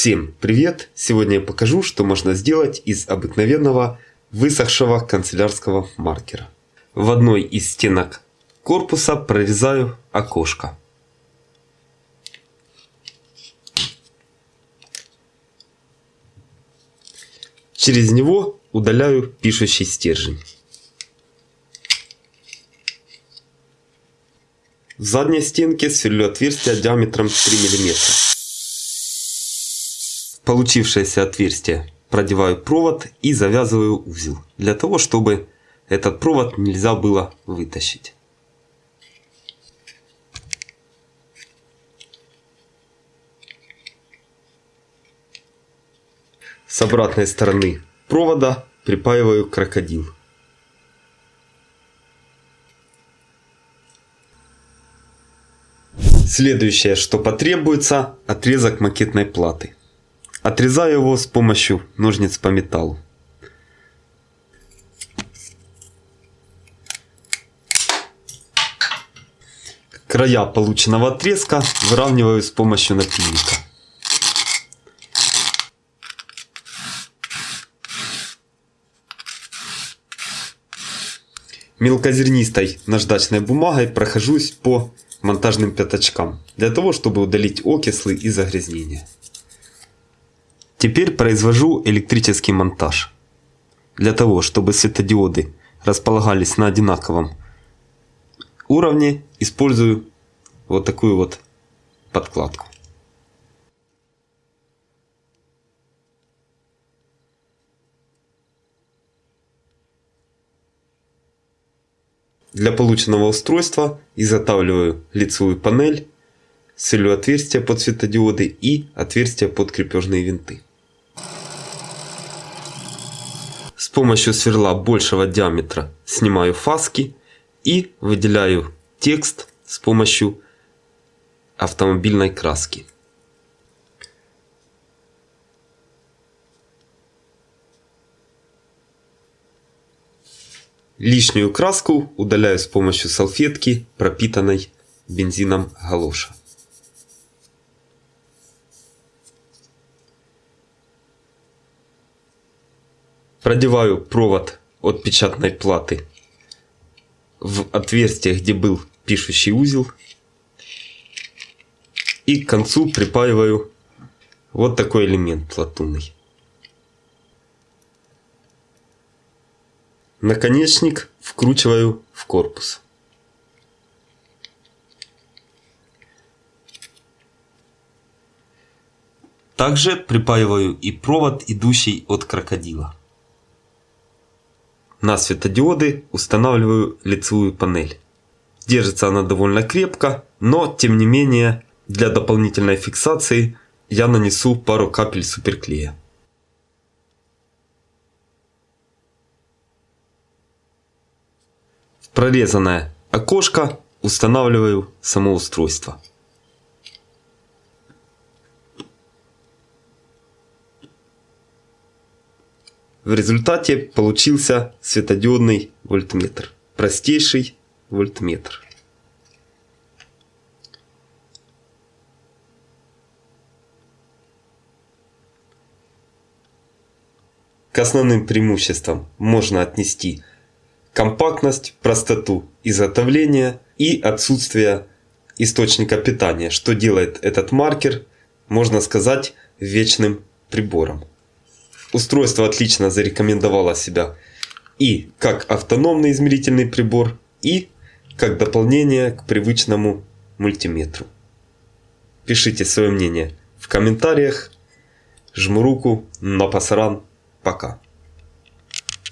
Всем привет! Сегодня я покажу, что можно сделать из обыкновенного высохшего канцелярского маркера. В одной из стенок корпуса прорезаю окошко. Через него удаляю пишущий стержень. В задней стенке сверлю отверстие диаметром 3 мм. Получившееся отверстие продеваю провод и завязываю узел, для того чтобы этот провод нельзя было вытащить. С обратной стороны провода припаиваю крокодил. Следующее, что потребуется, отрезок макетной платы. Отрезаю его с помощью ножниц по металлу. Края полученного отрезка выравниваю с помощью напильника. Мелкозернистой наждачной бумагой прохожусь по монтажным пятачкам, для того, чтобы удалить окислы и загрязнения. Теперь произвожу электрический монтаж. Для того, чтобы светодиоды располагались на одинаковом уровне, использую вот такую вот подкладку. Для полученного устройства изготавливаю лицевую панель, сверлю отверстия под светодиоды и отверстия под крепежные винты. С помощью сверла большего диаметра снимаю фаски и выделяю текст с помощью автомобильной краски. Лишнюю краску удаляю с помощью салфетки, пропитанной бензином галоша. Продеваю провод от печатной платы в отверстие, где был пишущий узел. И к концу припаиваю вот такой элемент латунный. Наконечник вкручиваю в корпус. Также припаиваю и провод, идущий от крокодила. На светодиоды устанавливаю лицевую панель. Держится она довольно крепко, но тем не менее для дополнительной фиксации я нанесу пару капель суперклея. прорезанное окошко устанавливаю само устройство. В результате получился светодиодный вольтметр. Простейший вольтметр. К основным преимуществам можно отнести компактность, простоту изготовления и отсутствие источника питания, что делает этот маркер, можно сказать, вечным прибором. Устройство отлично зарекомендовало себя и как автономный измерительный прибор, и как дополнение к привычному мультиметру. Пишите свое мнение в комментариях. Жму руку на пасаран. Пока.